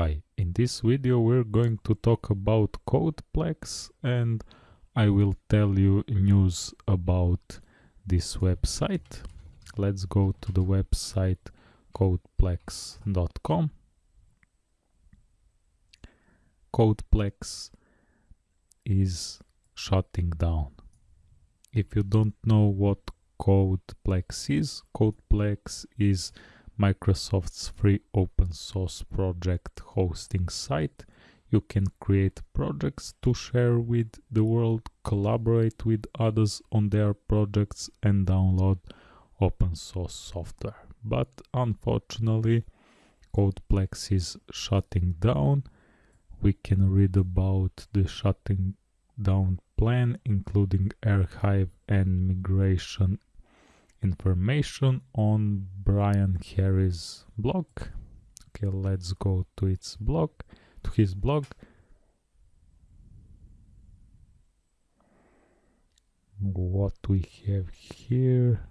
Hi, in this video we're going to talk about Codeplex and I will tell you news about this website. Let's go to the website codeplex.com. Codeplex is shutting down. If you don't know what Codeplex is, Codeplex is Microsoft's free open source project hosting site. You can create projects to share with the world, collaborate with others on their projects and download open source software. But unfortunately, Codeplex is shutting down. We can read about the shutting down plan, including archive and migration information on Brian Harry's blog. Okay, let's go to its blog, to his blog. What we have here.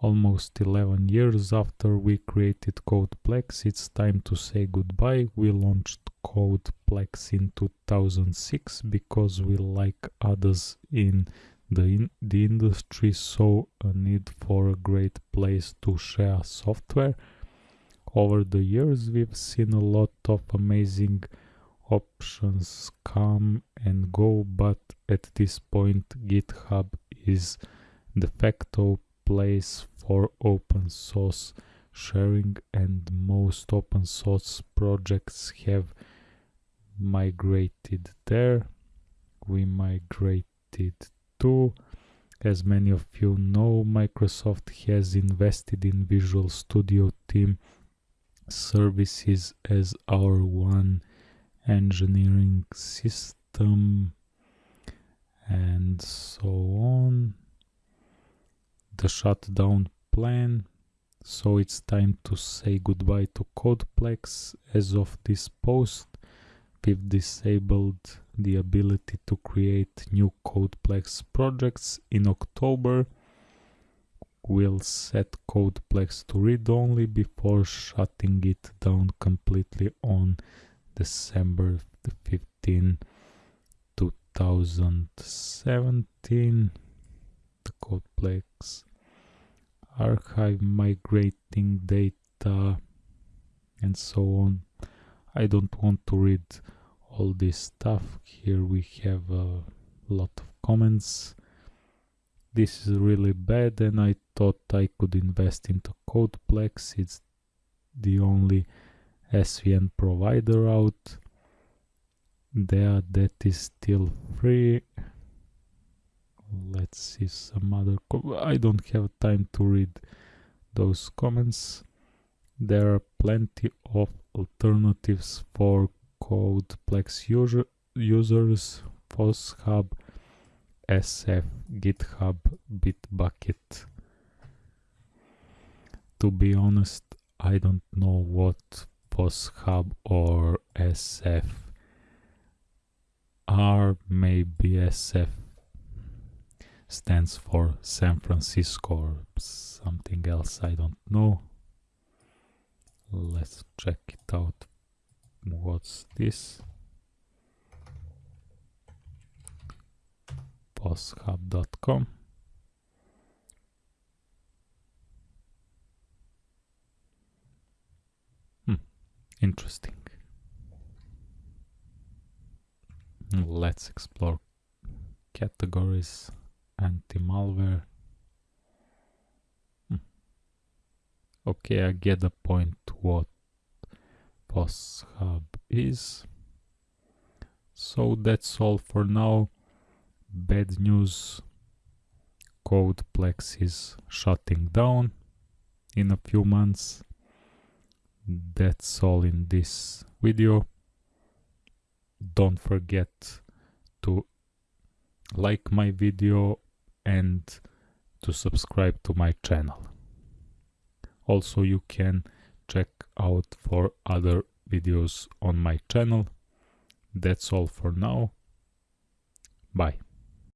Almost 11 years after we created Codeplex, it's time to say goodbye. We launched Codeplex in 2006 because we, like others in the, in the industry saw a need for a great place to share software. Over the years, we've seen a lot of amazing options come and go, but at this point, GitHub is de facto place for open source sharing and most open source projects have migrated there. We migrated too. As many of you know, Microsoft has invested in Visual Studio Team services as our one engineering system and so on. The shutdown plan. So it's time to say goodbye to Codeplex. As of this post, we've disabled the ability to create new Codeplex projects in October. We'll set Codeplex to read-only before shutting it down completely on December 15, 2017. The Codeplex archive migrating data and so on. I don't want to read all this stuff. Here we have a lot of comments. This is really bad and I thought I could invest into Codeplex. It's the only SVN provider out there that is still free. Let's see some other I don't have time to read those comments. There are plenty of alternatives for Codeplex user, users, FossHub, SF, GitHub, Bitbucket. To be honest, I don't know what FossHub or SF are. Maybe SF stands for San Francisco or something else, I don't know. Let's check it out what's this? Fosshub.com hmm, interesting. Let's explore categories. Anti-malware. Hmm. okay I get the point. What Foss Hub is. So that's all for now. Bad news. Codeplex is shutting down in a few months. That's all in this video. Don't forget to like my video and to subscribe to my channel. Also you can check out for other videos on my channel. That's all for now. Bye.